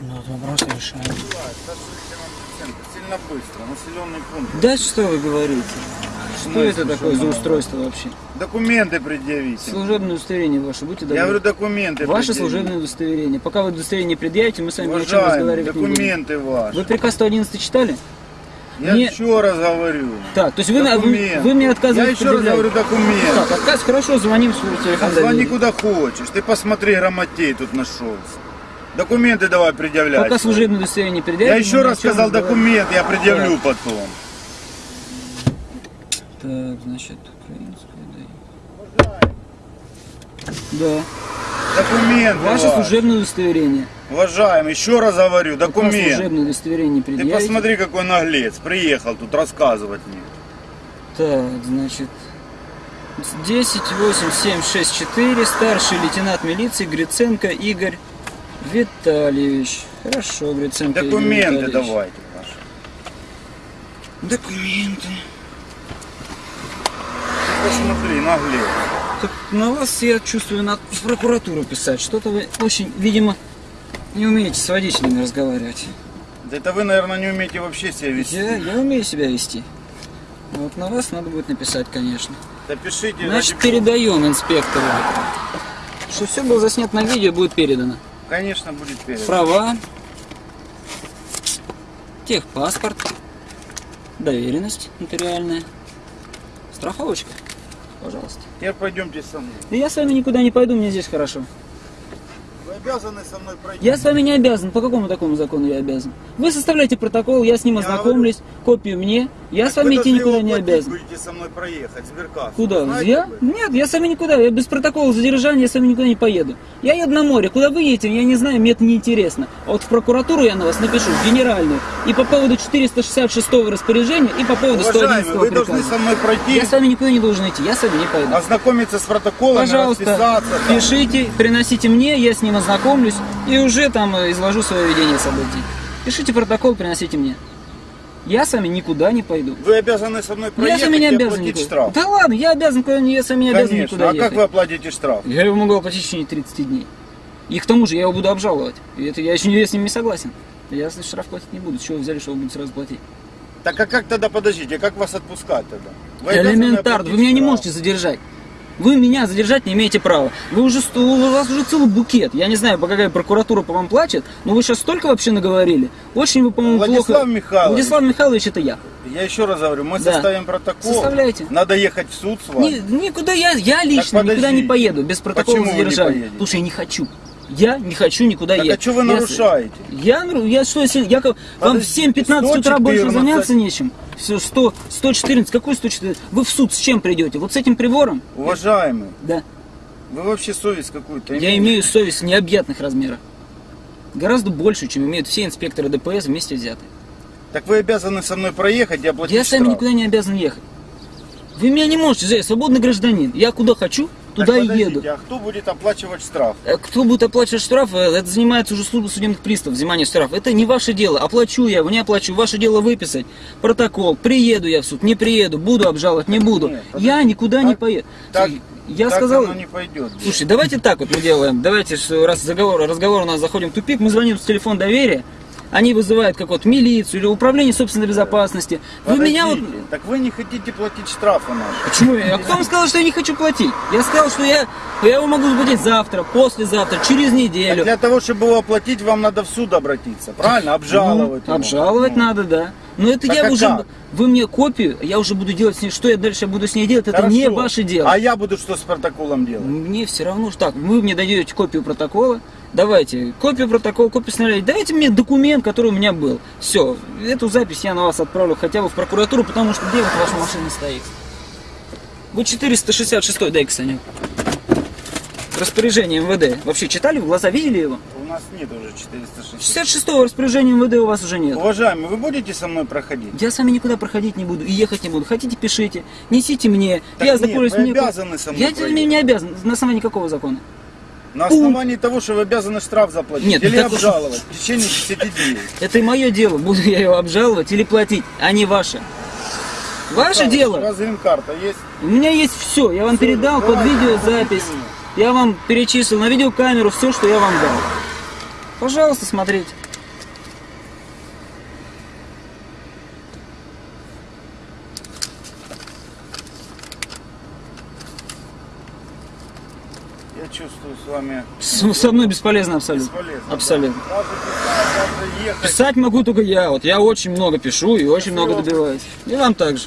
Ну, вот вопрос решаем. Сильно быстро, населенный пункт. Да что вы говорите? Что Ну, это такое за устройство вообще? Документы предъявите. Служебное удостоверение ваше, будьте добры. Я говорю, документы Ваше предъявите. служебное удостоверение. Пока вы удостоверение предъявите, мы с вами ни о чем разговаривать не будем. документы ваши. Вы приказ 111 читали? Я мне- еще раз говорю. Так, то есть вы, вы, Документы. вы мне отказываете Я еще раз говорю документы. Так, отказ, хорошо, звоним в свой телефон. Звони куда хочешь. Ты посмотри, грамотей тут нашелся. Документы давай предъявляй. Пока служебное удостоверение предъявите. Я еще раз сказал документ, я предъявлю потом. Так, значит, украинская, да. Да. Документы Ваше ваши. служебное удостоверение. Уважаемый, еще раз говорю, Пока документ. служебное удостоверение Ты предъявите. посмотри, какой наглец. Приехал тут рассказывать мне. Так, значит, 10, 8, 7, 6, 4, старший лейтенант милиции Гриценко Игорь Витальевич. Хорошо, Гриценко Игорь Документы Витальевич. давайте ваши. Документы. Ты посмотри, наглец. Так на вас, я чувствую, надо в прокуратуру писать. Что-то вы очень, видимо, не умеете с водителями разговаривать. Да это вы, наверное, не умеете вообще себя вести. Я, я умею себя вести. Вот на вас надо будет написать, конечно. Да пишите. Значит, передаем инспектору. Что все было заснято на видео, будет передано. Конечно, будет перед. Права, техпаспорт, доверенность нотариальная, страховочка. Пожалуйста. Теперь пойдемте со мной. Да я с вами никуда не пойду, мне здесь хорошо. Обязаны со мной пройти. Я с вами не обязан. По какому такому закону я обязан? Вы составляете протокол, я с ним Я ознакомлюсь, копию мне. Я Так с вами идти должны никуда не обязан. Будете со мной проехать, сберкассу. Куда? Знаете я? вы? Нет, я с вами никуда. Я без протокола задержания, я с вами никуда не поеду. Я еду на море. Куда вы едете, я не знаю, мне это не интересно. А вот в прокуратуру я на вас напишу, в генеральную. И по поводу 466 распоряжения, и по поводу Уважаемый, 111 вы должны приказа. со мной пройти, Я с вами никуда не должен идти, я с вами не пойду. ознакомиться с протоколом, Пожалуйста, пишите, приносите мне, я с ним ознакомлюсь и уже там э, изложу свое видение событий. Пишите протокол, приносите мне. Я с вами никуда не пойду. Вы обязаны со мной Я проехать с вами не и обязан оплатить никуда. штраф. Да ладно, я обязан, я с вами не обязан Конечно. никуда А ехать. как вы оплатите штраф? Я его могу оплатить в течение 30 дней. И к тому же я его буду обжаловать. И это я еще не, с ним не согласен. Я если штраф платить не буду. С чего вы взяли, что вы будете сразу платить? Так а как тогда, подождите, как вас отпускать тогда? Вы Элементарно. Вы меня не штраф. можете задержать. Вы меня задержать не имеете права. Вы уже, у вас уже целый букет. Я не знаю, по какая прокуратура по вам плачет, но вы сейчас столько вообще наговорили. Очень вы, по-моему, Владислав плохо... Михайлович. Владислав Михайлович, это я. Я еще раз говорю, мы Да. составим протокол. Составляйте. Надо ехать в суд с вами. Ни- никуда я, я лично никуда не поеду без протокола Почему задержания. что я не хочу. Я не хочу никуда Так а ехать. что вы Я нарушаете? Я, нару- я что, если, я, вам в Подождите, 7-15 утра больше 114. заняться нечем. Все, 100, 114, какой 114? Вы в суд с чем придете? Вот с этим прибором? Уважаемый, Да. вы вообще совесть какую-то Я имеете? имею совесть необъятных размеров. Гораздо больше, чем имеют все инспекторы ДПС вместе взятые. Так вы обязаны со мной проехать и оплатить Я с вами штраф. никуда не обязан ехать. Вы меня не можете, взять, я свободный гражданин. Я куда хочу, Так туда и подождите, еду. А кто будет оплачивать штраф? Э, Кто будет оплачивать штраф, э, это занимается уже служба судебных приставов, взимание штрафа. Это не ваше дело. Оплачу я, не оплачу. Ваше дело выписать протокол. Приеду я в суд, не приеду, буду обжаловать, не буду. Нет, я никуда не Так- поеду. Так, я так сказал... оно не пойдет. Слушай, давайте так вот мы делаем. Давайте, раз заговор, разговор у нас заходим в тупик, мы звоним с телефон доверия, они вызывают как вот милицию или управление собственной безопасности. Вы меня вот... Так вы не хотите платить штрафы наши. Почему? А кто вам сказал, что я не хочу платить? Я сказал, что я, я его могу заплатить завтра, послезавтра, через неделю. для того, чтобы его оплатить, вам надо в суд обратиться, правильно? Обжаловать Ну, обжаловать Ну. надо, да. Но это Так я а уже... как? Вы мне копию, я уже буду делать с ней, что я дальше буду с ней делать, это Хорошо. не ваше дело. А я буду что с протоколом делать? Мне все равно, что так, вы мне даете копию протокола, давайте, копию протокола, копию сценария, дайте мне документ, который у меня был. Все, эту запись я на вас отправлю хотя бы в прокуратуру, потому что где вот ваша машина стоит? Вы 466 дай-ка, Саня. Распоряжение МВД. Вообще читали в глаза, видели его? У нас нет уже 460. 66 распоряжения МВД у вас уже нет. Уважаемый, вы будете со мной проходить? Я с вами никуда проходить не буду и ехать не буду. Хотите, пишите, несите мне. Так я нет, вы мне- обязаны со мной Я проехать. не обязан. На основании какого закона? На основании того, что вы обязаны штраф заплатить Нет, ну или так обжаловать в течение 10 дней. Это и мое дело, буду я его обжаловать или платить, а не ваше. Ваше У дело. вас грин-карта есть? У меня есть все. Я вам Всё, передал под давайте, видеозапись. Я вам перечислил на видеокамеру все, что я вам дал. Пожалуйста, смотрите. Чувствую с вами С- Со мной бесполезно абсолютно. бесполезно. Абсолютно. Даже писать, даже ехать. Писать могу только я. Вот я очень много пишу и очень много Спасибо. добиваюсь. И вам также.